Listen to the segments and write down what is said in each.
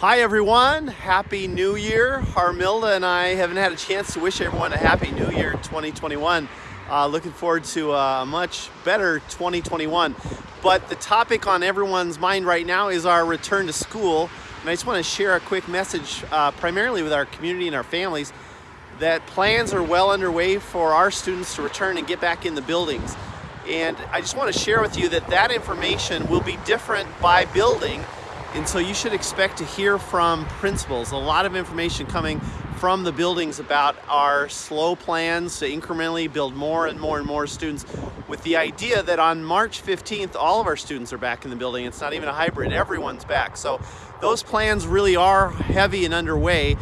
Hi everyone, Happy New Year. Harmilda and I haven't had a chance to wish everyone a Happy New Year 2021. Uh, looking forward to a much better 2021. But the topic on everyone's mind right now is our return to school. And I just want to share a quick message uh, primarily with our community and our families that plans are well underway for our students to return and get back in the buildings. And I just want to share with you that that information will be different by building and so you should expect to hear from principals, a lot of information coming from the buildings about our slow plans to incrementally build more and more and more students with the idea that on March 15th, all of our students are back in the building. It's not even a hybrid, everyone's back. So those plans really are heavy and underway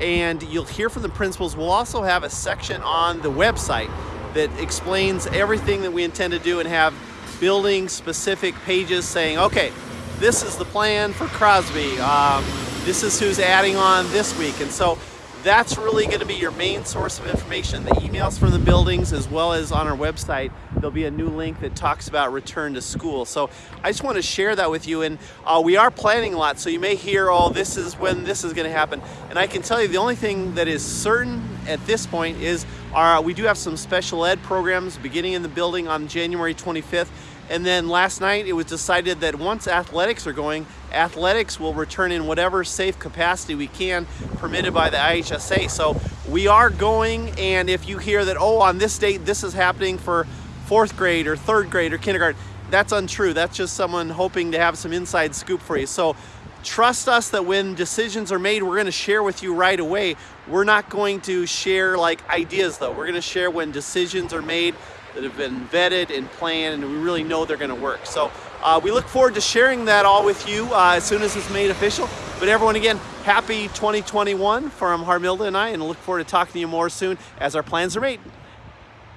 and you'll hear from the principals. We'll also have a section on the website that explains everything that we intend to do and have building specific pages saying, okay, this is the plan for Crosby. Um, this is who's adding on this week. And so that's really going to be your main source of information, the emails from the buildings as well as on our website. There'll be a new link that talks about return to school. So I just want to share that with you. And uh, we are planning a lot, so you may hear, oh, this is when this is going to happen. And I can tell you the only thing that is certain at this point is our, we do have some special ed programs beginning in the building on January 25th. And then last night it was decided that once athletics are going, athletics will return in whatever safe capacity we can permitted by the IHSA. So we are going and if you hear that, oh, on this date this is happening for fourth grade or third grade or kindergarten, that's untrue. That's just someone hoping to have some inside scoop for you. So trust us that when decisions are made, we're gonna share with you right away. We're not going to share like ideas though. We're gonna share when decisions are made that have been vetted and planned and we really know they're going to work. So uh, we look forward to sharing that all with you uh, as soon as it's made official. But everyone again, happy 2021 from Harmilda and I and look forward to talking to you more soon as our plans are made.